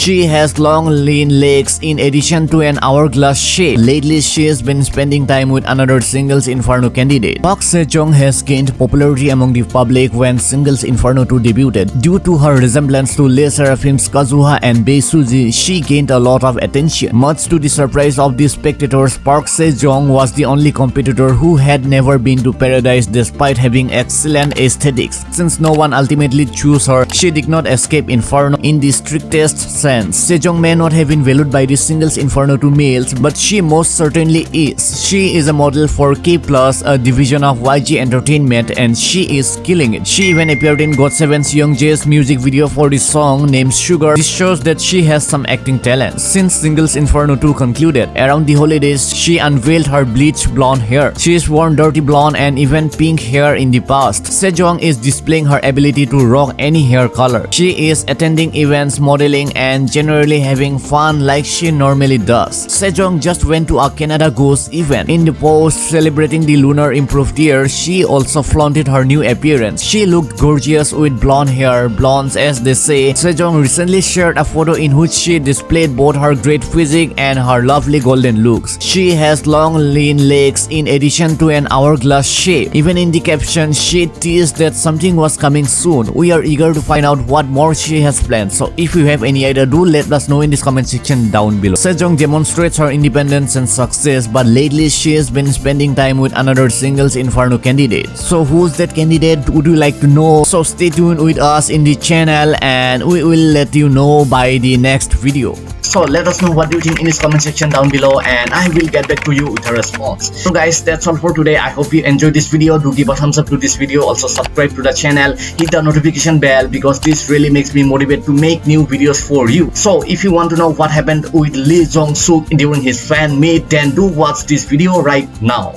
She has long lean legs in addition to an hourglass shape. Lately, she has been spending time with another Singles Inferno candidate. Park Se-jong has gained popularity among the public when Singles Inferno 2 debuted. Due to her resemblance to Le Seraphim's Kazuha and Bae Suji, she gained a lot of attention. Much to the surprise of the spectators, Park Se-jong was the only competitor who had never been to Paradise despite having excellent aesthetics. Since no one ultimately chose her, she did not escape Inferno in the strictest sense. Sejong may not have been valued by the Singles Inferno 2 males, but she most certainly is. She is a model for K+, a division of YG Entertainment and she is killing it. She even appeared in GOT7's Youngjae's music video for the song named Sugar. This shows that she has some acting talent. Since Singles Inferno 2 concluded, around the holidays, she unveiled her bleached blonde hair. She has worn dirty blonde and even pink hair in the past. Sejong is displaying her ability to rock any hair color. She is attending events, modeling and generally having fun like she normally does. Sejong just went to a Canada Goose event. In the post celebrating the lunar improved year, she also flaunted her new appearance. She looked gorgeous with blonde hair, blondes as they say. Sejong recently shared a photo in which she displayed both her great physique and her lovely golden looks. She has long lean legs in addition to an hourglass shape. Even in the caption, she teased that something was coming soon. We are eager to find out what more she has planned. So if you have any idea, do let us know in this comment section down below. Sejong demonstrates her independence and success, but lately she has been spending time with another singles Inferno candidate. So who's that candidate? Would you like to know? So stay tuned with us in the channel and we will let you know by the next video. So let us know what you think in this comment section down below and I will get back to you with a response. So guys that's all for today. I hope you enjoyed this video. Do give a thumbs up to this video. Also subscribe to the channel. Hit the notification bell because this really makes me motivate to make new videos for you. So if you want to know what happened with Lee Jong Suk during his fan meet then do watch this video right now.